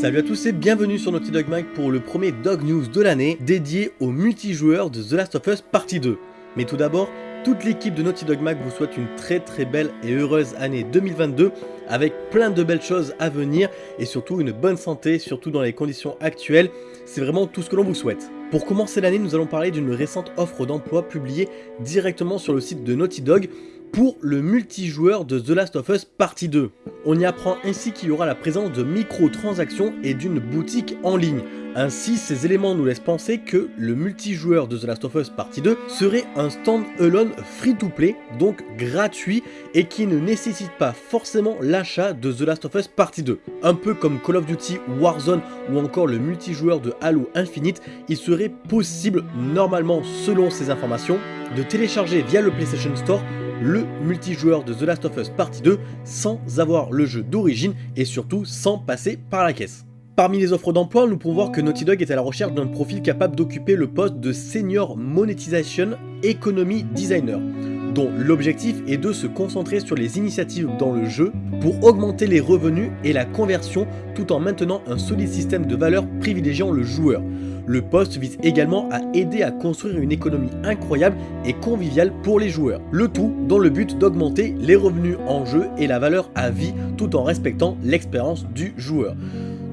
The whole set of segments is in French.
Salut à tous et bienvenue sur Naughty Dog Mag pour le premier Dog News de l'année dédié au multijoueur de The Last of Us Partie 2. Mais tout d'abord, toute l'équipe de Naughty Dog Mag vous souhaite une très très belle et heureuse année 2022 avec plein de belles choses à venir et surtout une bonne santé, surtout dans les conditions actuelles, c'est vraiment tout ce que l'on vous souhaite. Pour commencer l'année, nous allons parler d'une récente offre d'emploi publiée directement sur le site de Naughty Dog pour le multijoueur de The Last of Us Partie 2. On y apprend ainsi qu'il y aura la présence de microtransactions et d'une boutique en ligne. Ainsi, ces éléments nous laissent penser que le multijoueur de The Last of Us Partie 2 serait un stand-alone free-to-play, donc gratuit, et qui ne nécessite pas forcément l'achat de The Last of Us Partie 2. Un peu comme Call of Duty Warzone ou encore le multijoueur de Halo Infinite, il serait possible, normalement selon ces informations, de télécharger via le PlayStation Store le multijoueur de The Last of Us Partie 2 sans avoir le jeu d'origine et surtout sans passer par la caisse. Parmi les offres d'emploi, nous pouvons voir que Naughty Dog est à la recherche d'un profil capable d'occuper le poste de Senior Monetization Economy Designer, dont l'objectif est de se concentrer sur les initiatives dans le jeu pour augmenter les revenus et la conversion tout en maintenant un solide système de valeur privilégiant le joueur. Le poste vise également à aider à construire une économie incroyable et conviviale pour les joueurs. Le tout dans le but d'augmenter les revenus en jeu et la valeur à vie tout en respectant l'expérience du joueur.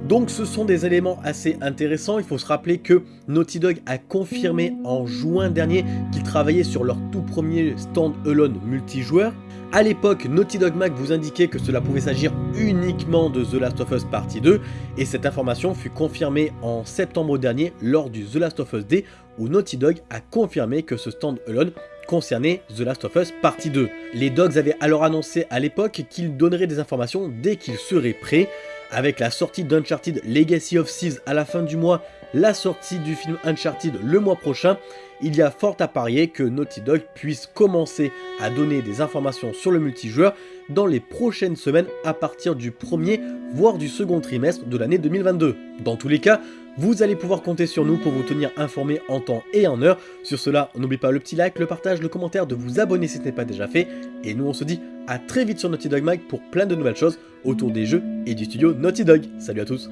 Donc ce sont des éléments assez intéressants, il faut se rappeler que Naughty Dog a confirmé en juin dernier qu'ils travaillaient sur leur tout premier stand-alone multijoueur. A l'époque, Naughty Dog Mag vous indiquait que cela pouvait s'agir uniquement de The Last of Us Partie 2, et cette information fut confirmée en septembre dernier lors du The Last of Us Day, où Naughty Dog a confirmé que ce stand-alone concernait The Last of Us Partie 2. Les Dogs avaient alors annoncé à l'époque qu'ils donneraient des informations dès qu'ils seraient prêts, avec la sortie d'Uncharted Legacy of Thieves à la fin du mois, la sortie du film Uncharted le mois prochain, il y a fort à parier que Naughty Dog puisse commencer à donner des informations sur le multijoueur dans les prochaines semaines à partir du premier voire du second trimestre de l'année 2022. Dans tous les cas, vous allez pouvoir compter sur nous pour vous tenir informé en temps et en heure. Sur cela, n'oubliez pas le petit like, le partage, le commentaire, de vous abonner si ce n'est pas déjà fait. Et nous on se dit à très vite sur Naughty Dog Mag pour plein de nouvelles choses autour des jeux et du studio Naughty Dog. Salut à tous